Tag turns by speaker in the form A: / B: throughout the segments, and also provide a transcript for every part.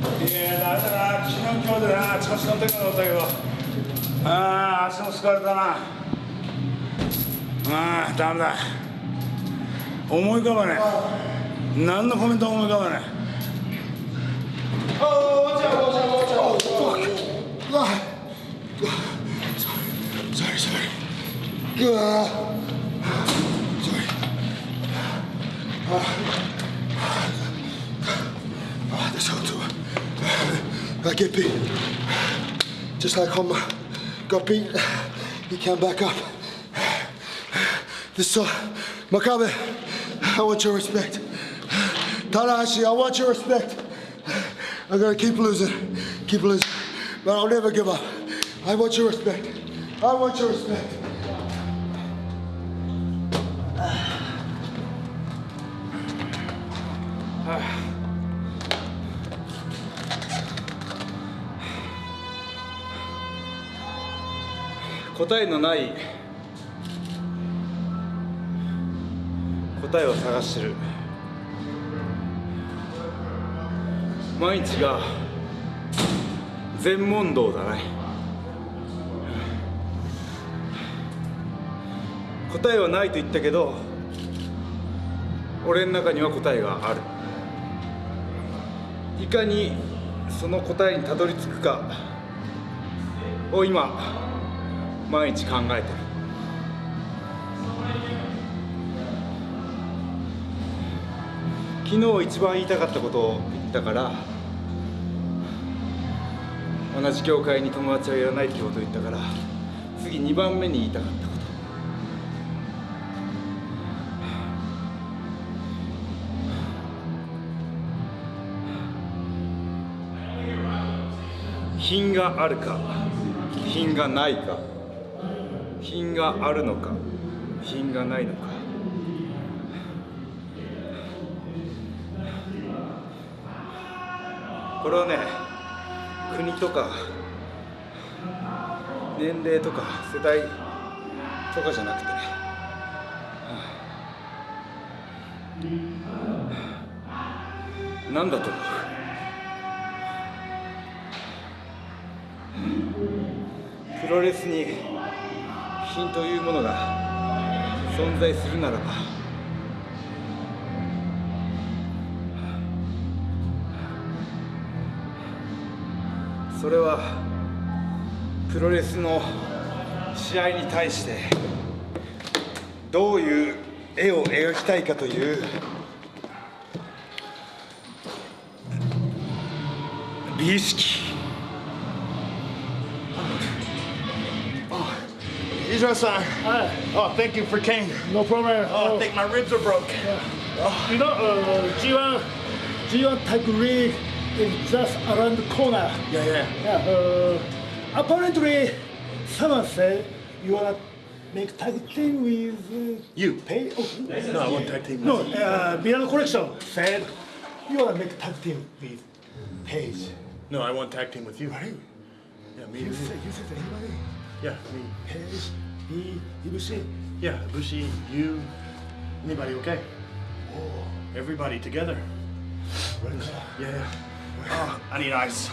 A: いやだめだな。昨日今日でな調子乗ってるかと思ったけどああ足も疲れたなああダメだ。思い浮かばね。え何のコメントも思い浮かばね。え
B: Oh, watch out, watch out, watch out. Oh,
C: Sorry, sorry. Uh, sorry. I get beat. Just like Homer got beat, he came back up. This uh, Makabe, I want your respect. Tanahashi, I want your respect. I'm gonna keep losing, keep losing, but I'll never give up. I want your respect. I want your respect.
A: 答えのない答えを探してる。毎日が全問答だね。答えはないと言ったけど俺の中には答えがある。いかにその答えにたどり着くかを今毎日考えてる。昨日一番言いたかったことを言ったから同じ教会に友達はいらないってことを言ったから次2番目に言いたかったこと。品があるか品がないか。品があるのか品がないのか。これはね国とか年齢とか世代とかじゃなくてね。何だと思う？プロレスに品というものが存在するならばそれはプロレスの試合に対してどういう絵を描きたいかという美意識。
B: Israel-san. Oh, thank you for Kane.
D: No problem.
B: Oh, I think my ribs are broke.
D: You know, uh, G1, G1 tag league is just around the corner.
B: Yeah, yeah.
D: Yeah, uh, apparently, someone said you wanna make tag team with uh,
B: You.
D: Pay. Oh,
B: No, I want tag team.
D: no, uh, Milano Collection said you wanna make tag team with Page.
B: No, I want tag team with you.
D: Right?
B: Yeah, me.
D: You
B: and you.
D: said you said anybody?
B: Yeah, me.
D: Page, me, Ibushi.
B: Yeah, Bushi, you, anybody okay?
D: Oh,
B: Everybody together.
D: right.
B: Yeah, yeah. Oh, I need ice.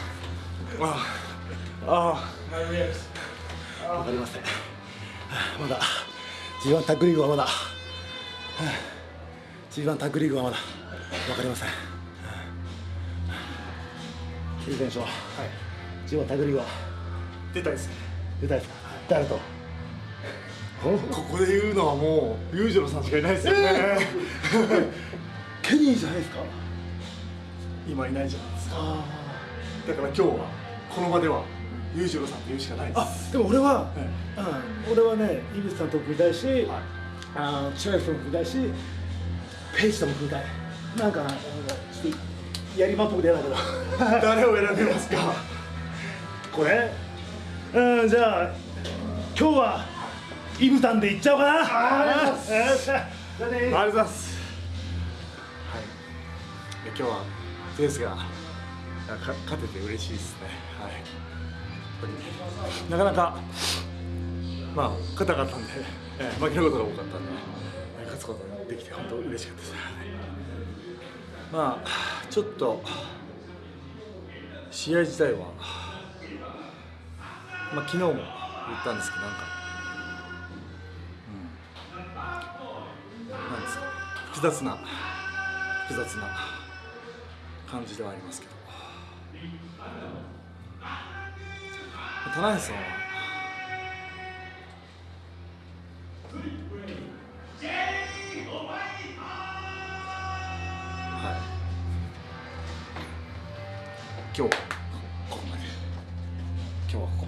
B: Oh, oh, my ribs.
D: わかりません。まだ G1 タッグリーグはまだ G1 タッグリーグはまだわかりません。桐選手は、はい、G1 タッグリーグは
B: 出たいですね。
D: 出たいですか誰と
B: ここで言うのはもう裕次郎さんしかいないですよね。
D: ケニーじゃないですか？
B: 今いないじゃないですか。だから今日はこの場では裕次郎さんと言うしかないです。
D: あでも俺は、
B: え
D: うん、俺はね井口さんとも組みたいし、あ千秋とも組みたいしページとも組みたい。なんかなんかちょっとやりまっぽくて嫌だけど。
B: 誰を選びますか？
D: これ？うんじゃあ今日はイブタンでいっちゃおうかな
B: ありがとうございます
D: あ
B: りがとうございます。はい。今日はゼウスがか勝てて嬉しいですね。はい。なかなかまあ硬かったんで、えー負けることが多かったんで、勝つことができて本当嬉しかったです。はいまあちょっと試合自体は、まあ、昨日も言ったんですけどなんか、複雑な複雑な感じではありますけど。棚橋さんは？はい。今日はここまで。今日はここ